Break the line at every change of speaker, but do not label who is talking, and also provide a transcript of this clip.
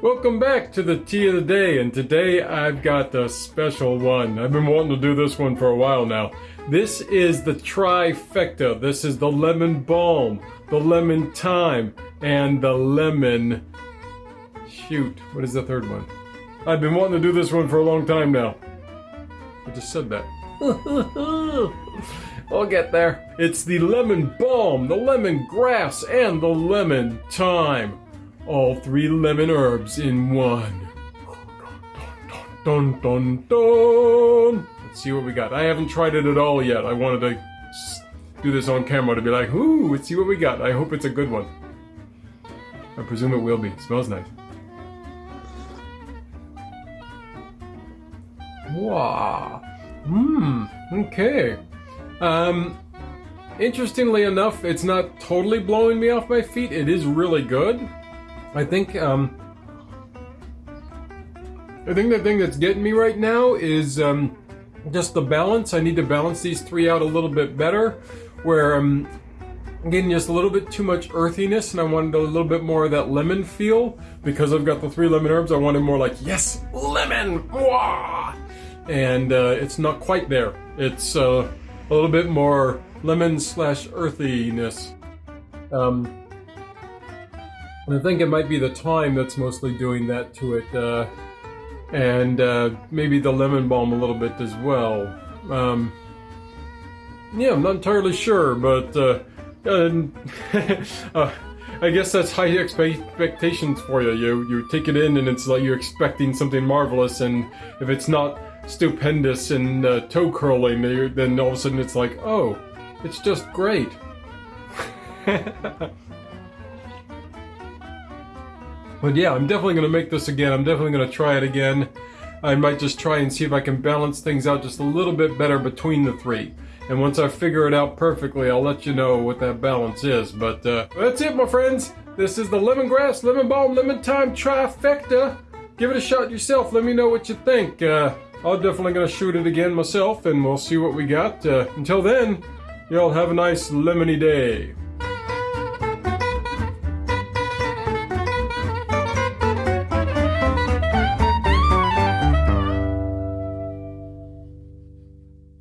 welcome back to the tea of the day, and today I've got a special one. I've been wanting to do this one for a while now. This is the trifecta. This is the lemon balm, the lemon thyme, and the lemon... Shoot, what is the third one? I've been wanting to do this one for a long time now. I just said that. I'll get there. It's the lemon balm, the lemon grass, and the lemon thyme. All three lemon herbs in one. Dun dun dun. Let's see what we got. I haven't tried it at all yet. I wanted to do this on camera to be like, ooh, let's see what we got. I hope it's a good one. I presume it will be. It smells nice. Wow. Mmm. Okay. Um, interestingly enough, it's not totally blowing me off my feet. It is really good. I think, um, I think the thing that's getting me right now is, um, just the balance. I need to balance these three out a little bit better, where um, I'm getting just a little bit too much earthiness, and I wanted a little bit more of that lemon feel. Because I've got the three lemon herbs, I wanted more like, yes, lemon! Wah! And uh, it's not quite there. It's uh, a little bit more lemon slash earthiness. Um, and I think it might be the thyme that's mostly doing that to it. Uh, and uh, maybe the lemon balm a little bit as well. Um, yeah, I'm not entirely sure, but uh, uh, I guess that's high expectations for you. You you take it in and it's like you're expecting something marvelous, and if it's not stupendous and uh, toe curling, then all of a sudden it's like, oh, it's just great. But yeah, I'm definitely going to make this again. I'm definitely going to try it again. I might just try and see if I can balance things out just a little bit better between the three. And once I figure it out perfectly, I'll let you know what that balance is. But uh, that's it, my friends. This is the lemongrass, lemon balm, lemon thyme trifecta. Give it a shot yourself. Let me know what you think. Uh, I'm definitely going to shoot it again myself, and we'll see what we got. Uh, until then, y'all have a nice lemony day.